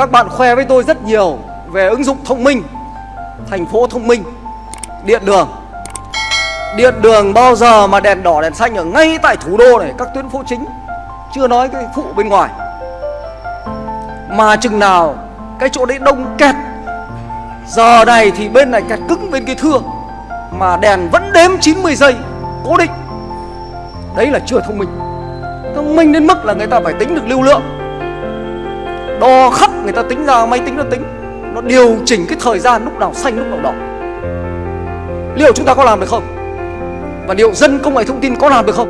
Các bạn khoe với tôi rất nhiều về ứng dụng thông minh, Thành phố thông minh, Điện đường. Điện đường bao giờ mà đèn đỏ, đèn xanh ở ngay tại thủ đô này, Các tuyến phố chính, Chưa nói cái phụ bên ngoài. Mà chừng nào cái chỗ đấy đông kẹt, Giờ này thì bên này kẹt cứng bên kia thưa, Mà đèn vẫn đếm 90 giây, Cố định. Đấy là chưa thông minh. Thông minh đến mức là người ta phải tính được lưu lượng. Đo khắp người ta tính ra máy tính nó tính, Nó điều chỉnh cái thời gian lúc nào xanh lúc nào đỏ Liệu chúng ta có làm được không? Và liệu dân công nghệ thông tin có làm được không?